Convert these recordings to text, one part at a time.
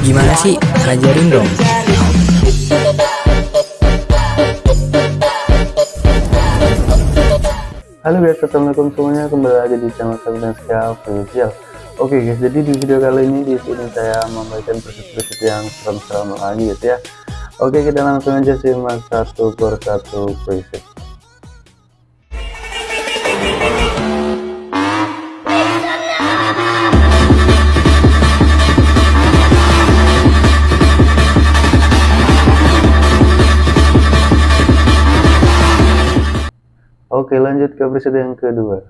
Gimana sih? Ajarin dong. Halo guys, assalamualaikum semuanya kembali lagi di channel saya dan official. Oke guys, jadi di video kali ini di sini saya membagikan preset-preset yang serem-serem lagi guys ya. Oke, kita langsung aja simak satu persatu preset. Oke lanjut ke preset yang kedua.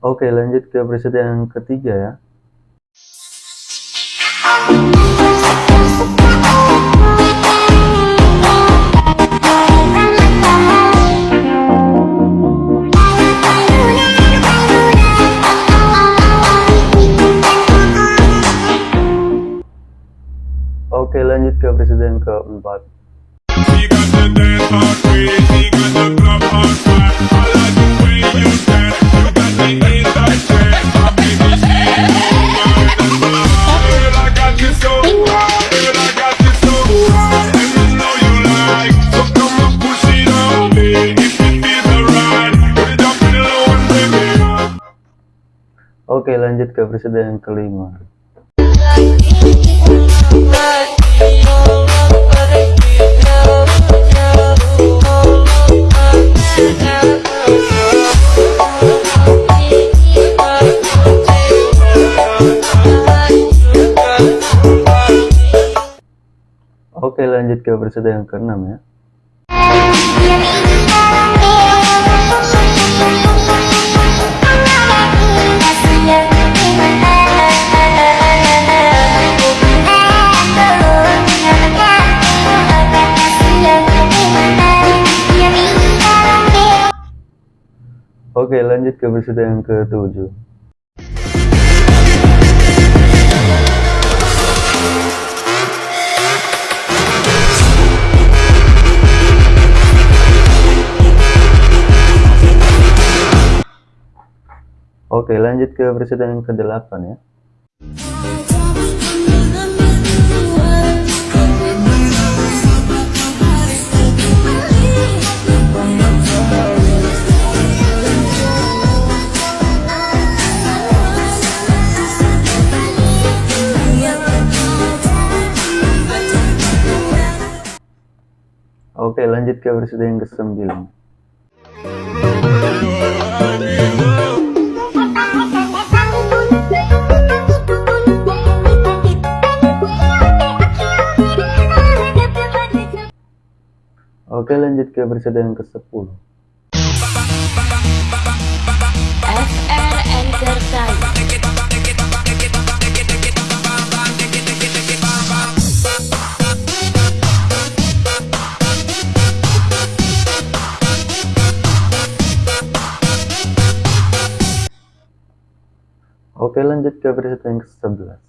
Oke lanjut ke preset yang ketiga ya Oke lanjut ke presiden keempat. Oke lanjut ke presiden kelima Oke lanjut ke episode yang keenam ya Oke lanjut ke episode yang ketujuh. Oke lanjut ke presiden yang ke-8 ya Oke lanjut ke presiden yang ke-9 Oke lanjut ke presiden yang ke-10 Oke lanjut ke presiden yang ke-11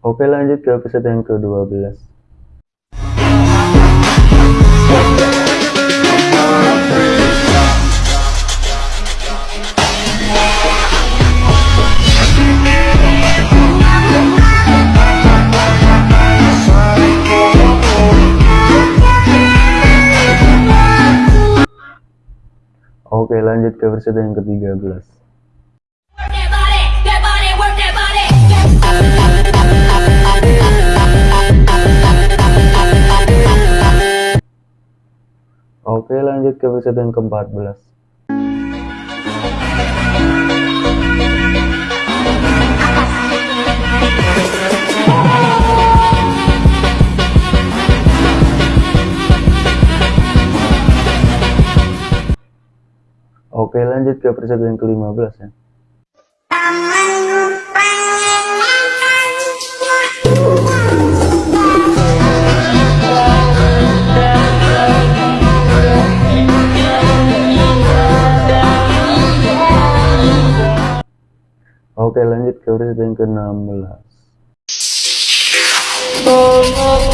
Oke lanjut ke episode yang ke-12 Oke lanjut ke episode yang ke-13 Oke lanjut ke episode yang ke-14 Oke lanjut ke persepsi yang ke-15 ya. Oke lanjut ke persepsi yang ke-16. Oh, oh, oh.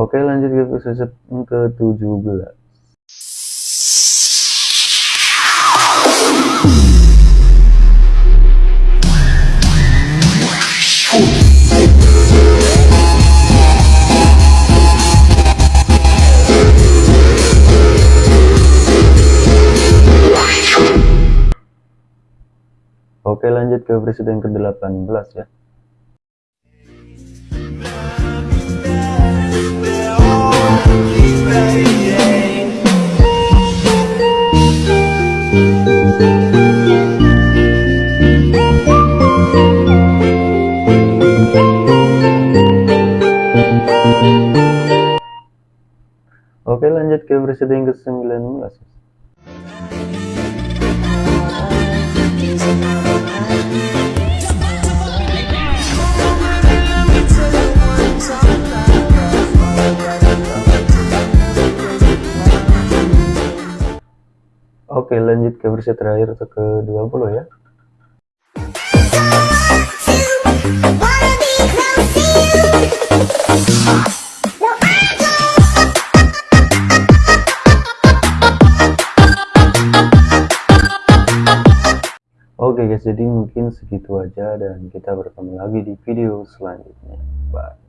Oke lanjut ke yang ke-17 Oke lanjut ke presiden ke-18 ya Ke presiden ke-19 Oke lanjut ke versi terakhir atau ke 20 ya Oke guys jadi mungkin segitu aja dan kita bertemu lagi di video selanjutnya. Bye